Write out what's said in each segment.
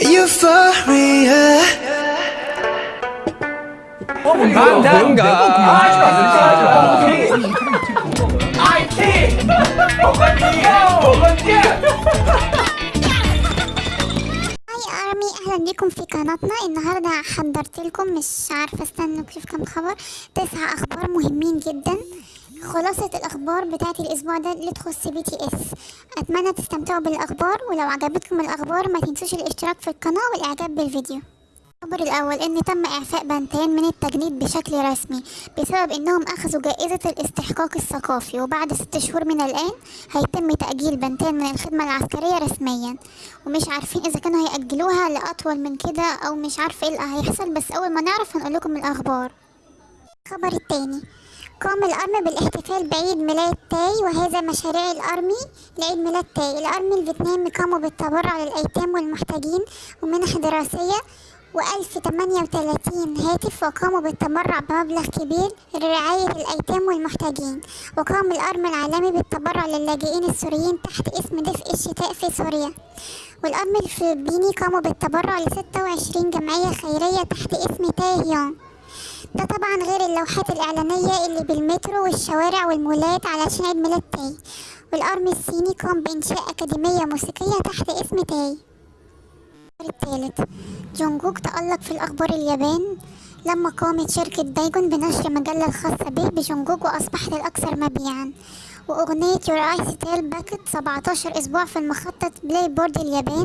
Euphoria. 어, 뭔가? Hi ARMY أهلا بكم في قناتنا النهارده حضرت لكم مش عارفه استنوا أشوف كام خبر تسع أخبار مهمين جدا خلاصة الأخبار بتاعت الأسبوع ده اللي تخص BTS أتمنى تستمتعوا بالأخبار ولو عجبتكم الأخبار ما تنسوش الاشتراك في القناة والإعجاب بالفيديو. الخبر الأول إن تم إعفاء بنتين من التجنيد بشكل رسمي بسبب إنهم أخذوا جائزة الاستحقاق الثقافي وبعد ست شهور من الآن هيتم تأجيل بنتين من الخدمة العسكرية رسميا. ومش عارفين إذا كانوا هيأجلوها لأطول من كده أو مش عارفة إيه اللي هيحصل بس أول ما نعرف هنقول لكم الأخبار. الخبر التاني قام ال ARMY بالاحتفال بعيد ميلاد تاي وهذا مشاريع ال ARMY لعيد ميلاد تاي. ال ARMY الفيتنامي قاموا بالتبرع للأيتام والمحتاجين ومنح دراسية وألف تمانية هاتف وقاموا بالتبرع بمبلغ كبير لرعاية الأيتام والمحتاجين. وقام ال ARMY العالمي بالتبرع للاجئين السوريين تحت اسم دفء الشتاء في سوريا. وال ARMY الفلبيني قاموا بالتبرع لستة وعشرين جمعية خيرية تحت اسم تايهيونج ده طبعا غير اللوحات الإعلانية اللي بالمترو والشوارع والمولات علشان عيد ميلاد تاي. وال ARMY الصيني قام بإنشاء أكاديمية موسيقية تحت اسم تاي. الثالث جونجوك تألق في الأخبار اليابان لما قامت شركة Dicon بنشر مجلة الخاصة به بجونجوك وأصبحت الأكثر مبيعا. وأغنية Your Eyes Tell بقت 17 أسبوع في المخطط Billboard اليابان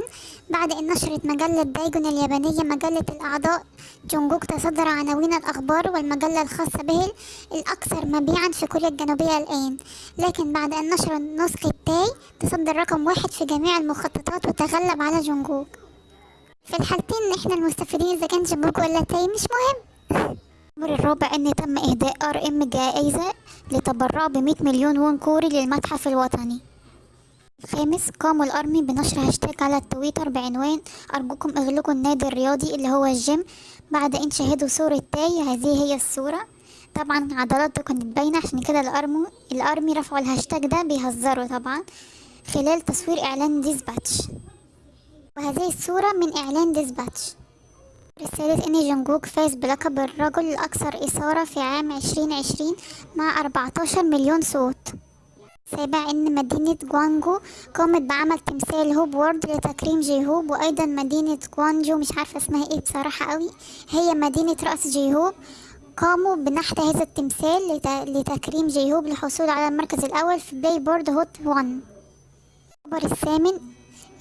بعد أن نشرت مجلة Dicon اليابانية مجلة الأعضاء جونجوك تصدر عناوين الأخبار والمجلة الخاصة به الأكثر مبيعا في كوريا الجنوبية الآن. لكن بعد أن نشر نسخة تاي تصدر رقم واحد في جميع المخططات وتغلب على جونجوك في الحالتين إحنا المستفيدين إذا كان جونجوك ولا تاي مش مهم. الامر الرابع إن تم إهداء RM جائزة لتبرع ب 100 مليون وون كوري للمتحف الوطني. الخامس قاموا ال ARMY بنشر هاشتاج على التويتر بعنوان أرجوكم اغلقوا النادي الرياضي اللي هو الجيم بعد إن شاهدوا صورة تاي هذه هي الصورة. طبعا عضلاته كانت باينة عشان كده ال ARMY ال ARMY رفعوا الهاشتاج ده بيهزروا طبعا خلال تصوير إعلان Dispatch. وهذه الصورة من إعلان Dispatch. الثالث إن جونجوك فاز بلقب الرجل الأكثر إثارة في عام 2020 مع 14 مليون صوت. سابع إن مدينة جوانجو قامت بعمل تمثال Hope World لتكريم J-Hope وأيضا مدينة جوانجو مش عارفة اسمها إيه بصراحة قوي هي مدينة رأس J-Hope قاموا بنحت هذا التمثال لت... لتكريم J-Hope للحصول على المركز الأول في Billboard Hot 1 الخبر الثامن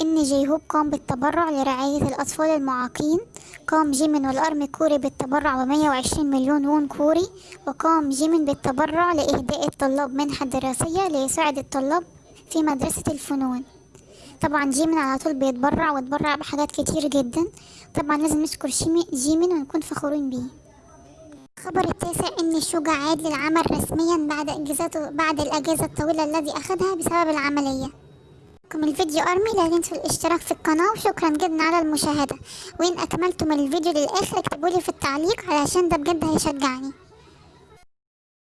إن J-Hope قام بالتبرع لرعاية الأطفال المعاقين. قام جيمين وال ARMY كوري بالتبرع بمية وعشرين مليون وون كوري. وقام جيمين بالتبرع لإهداء الطلاب منحة دراسية ليساعد الطلاب في مدرسة الفنون. طبعا جيمين على طول بيتبرع واتبرع بحاجات كتير جدا. طبعا لازم نشكر جيمين ونكون فخورين بيه. الخبر التاسع إن شوجا عاد للعمل رسميا بعد اجازته بعد الأجازة الطويلة الذي أخذها بسبب العملية. لكم الفيديو أرمي لا تنسوا الاشتراك في القناة وشكرا جدا على المشاهدة. وإن اكملتم الفيديو للآخر اكتبولي في التعليق علشان ده بجد هيشجعني.